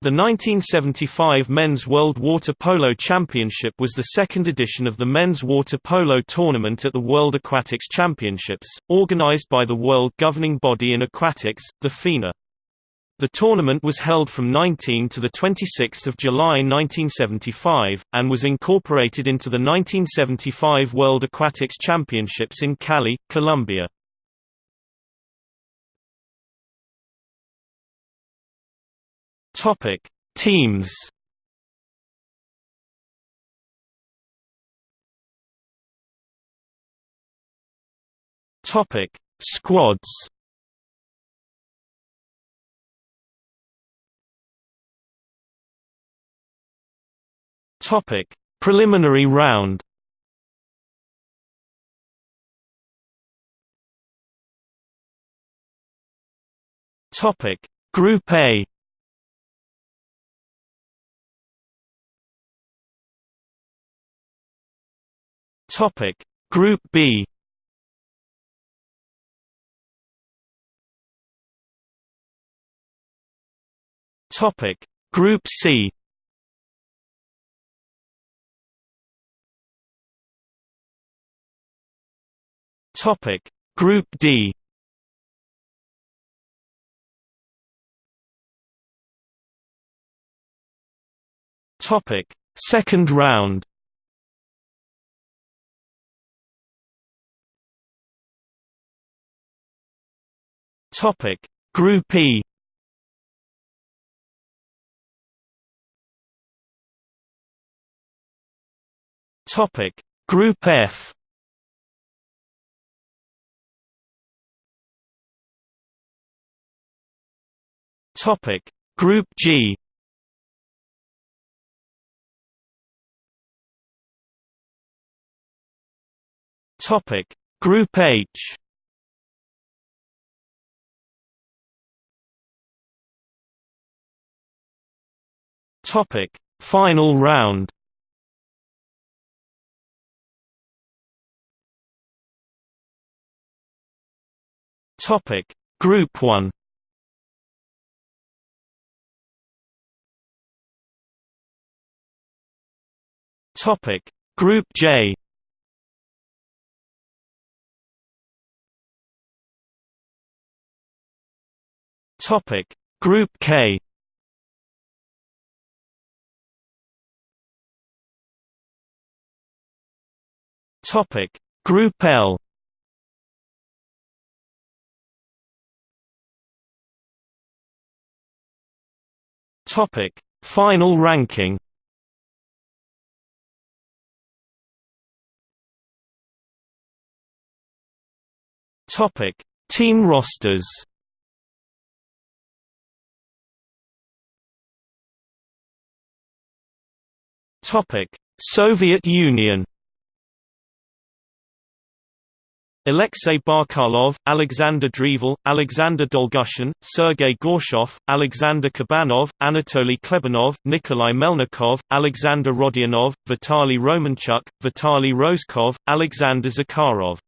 The 1975 Men's World Water Polo Championship was the second edition of the men's water polo tournament at the World Aquatics Championships, organized by the world governing body in aquatics, the FINA. The tournament was held from 19 to 26 July 1975, and was incorporated into the 1975 World Aquatics Championships in Cali, Colombia. Topic: Teams. Topic: Squads. Topic: Preliminary round. Topic: Group A. Topic Group B. Topic Group C. Topic Group D. Topic Second round Topic. Group E. Topic. Group F. Topic. Group G. Topic. Group H Topic: Final round. Topic: Group 1. Topic: Group J. Topic: Group K. Topic. Group L. Topic. Final ranking. Topic. Team rosters. Topic. Soviet Union Alexei Barkalov, Alexander Dreval, Alexander Dolgushin, Sergei Gorshkov, Alexander Kabanov, Anatoly Klebanov, Nikolai Melnikov, Alexander Rodionov, Vitaly Romanchuk, Vitaly Rozkov, Alexander Zakharov